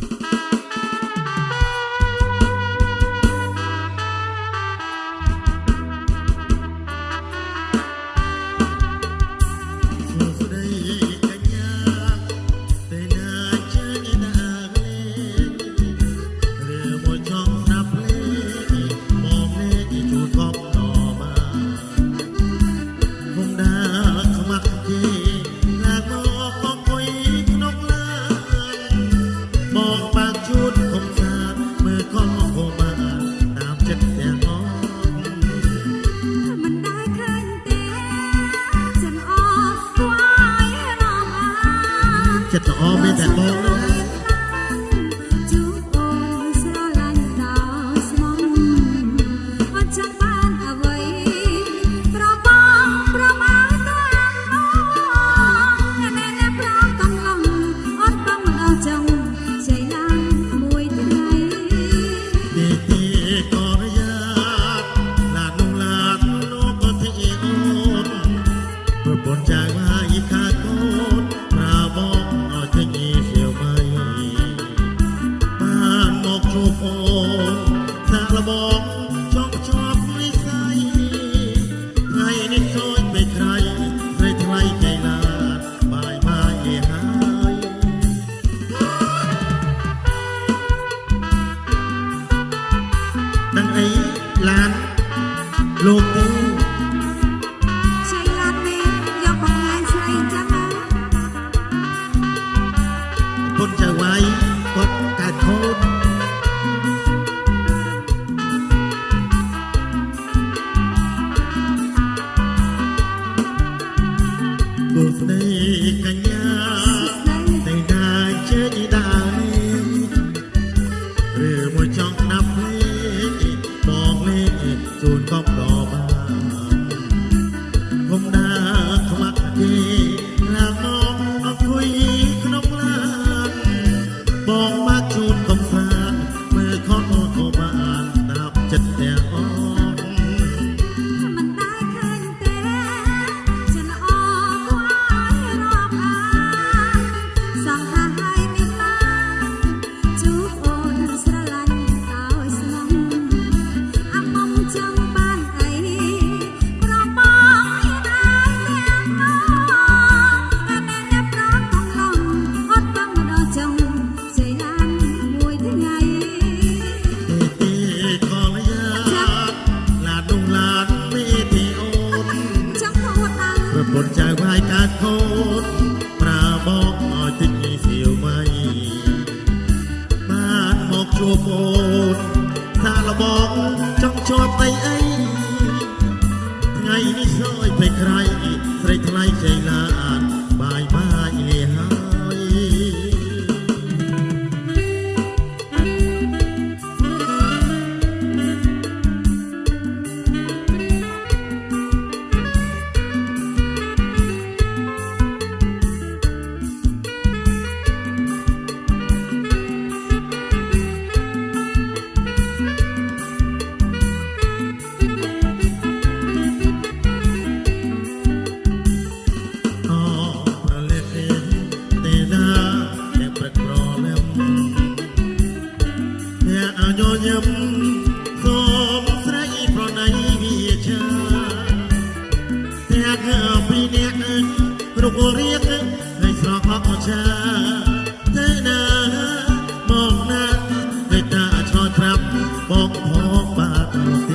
Bye. ស្រីថ្ផ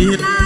Iya.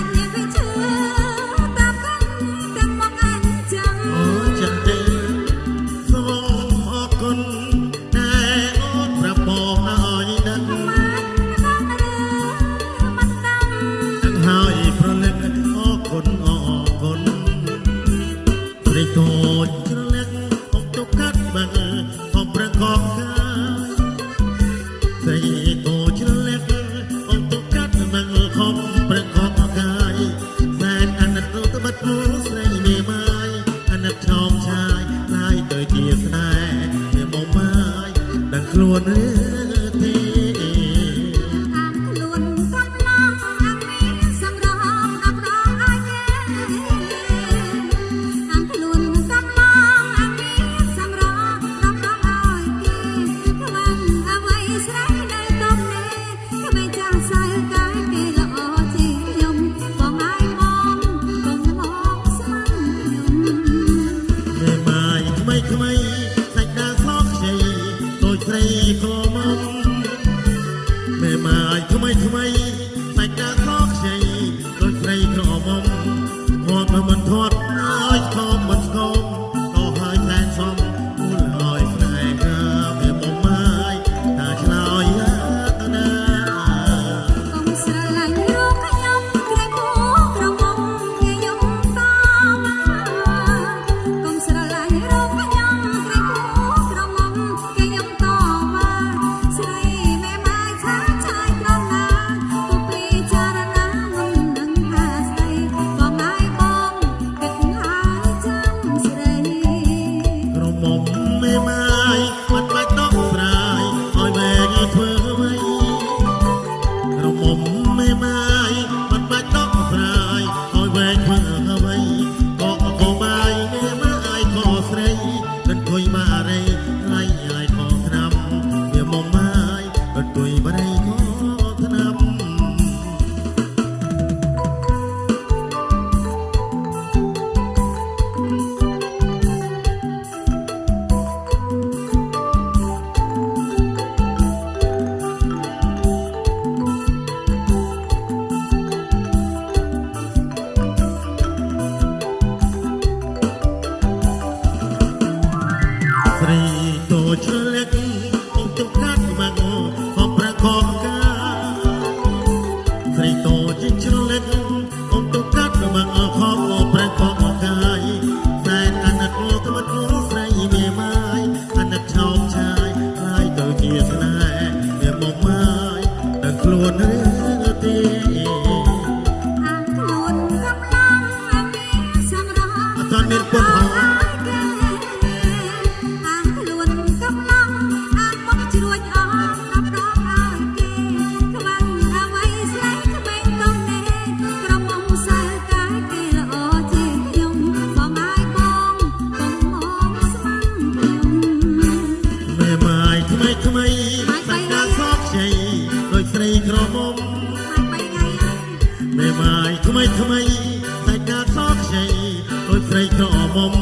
ម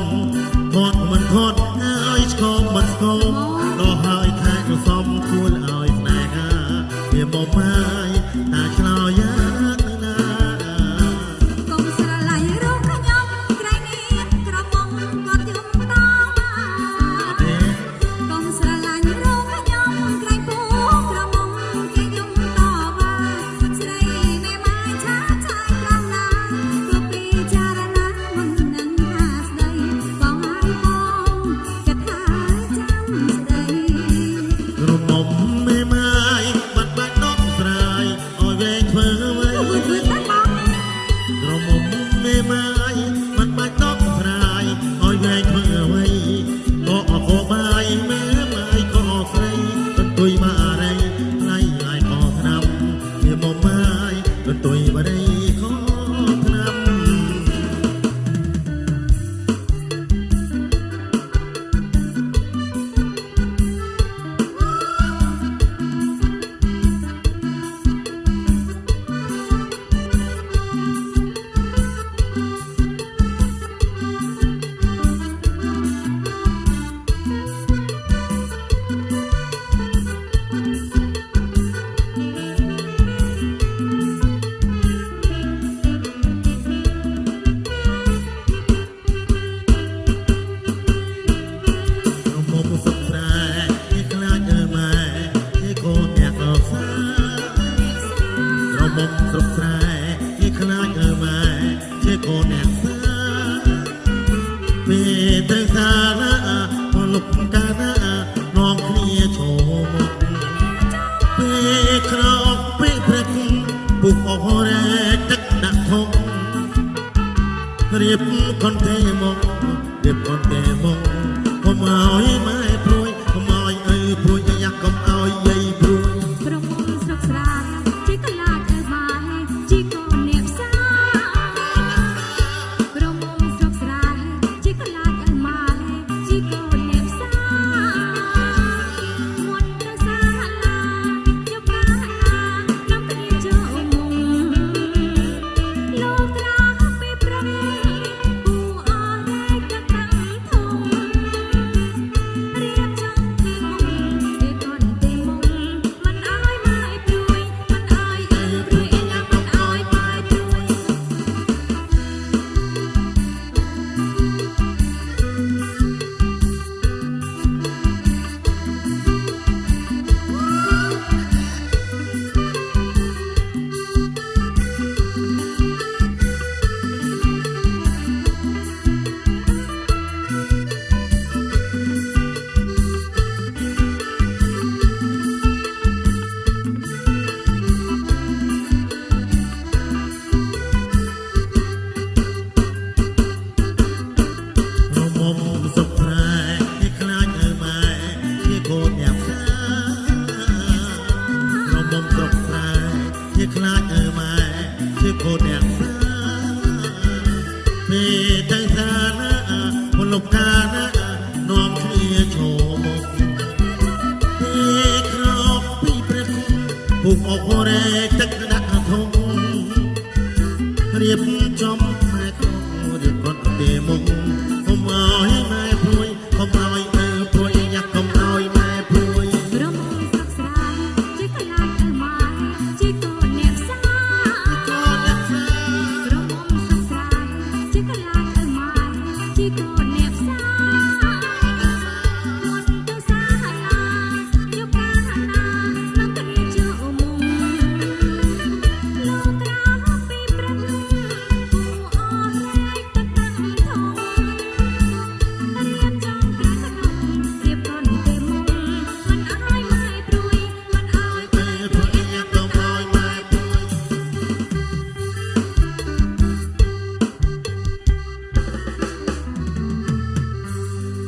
ហត់មិនហត់ហើយឆ្កមមិនគោក៏ហើយខែកសំគួរឲ្យស្នេហាវាមកមកៀបខនទេមកៀបខនទេមកកុំឲ្យម៉ែព្រួយកុំឲ្យអីព្រួយយ៉ាកុំឲ្យយាយព្រួយក្រុមស្រុកស្រាជីកលាទៅបានជីកូនអ្នកផ្សារក្រុមស្រុកស្រាជីកលាទៅមកជីកូន រេទឹកដាក់ធំរៀបចំផ្នែកក្នុងរៀបគាត់ទេមុំអមឲ្យ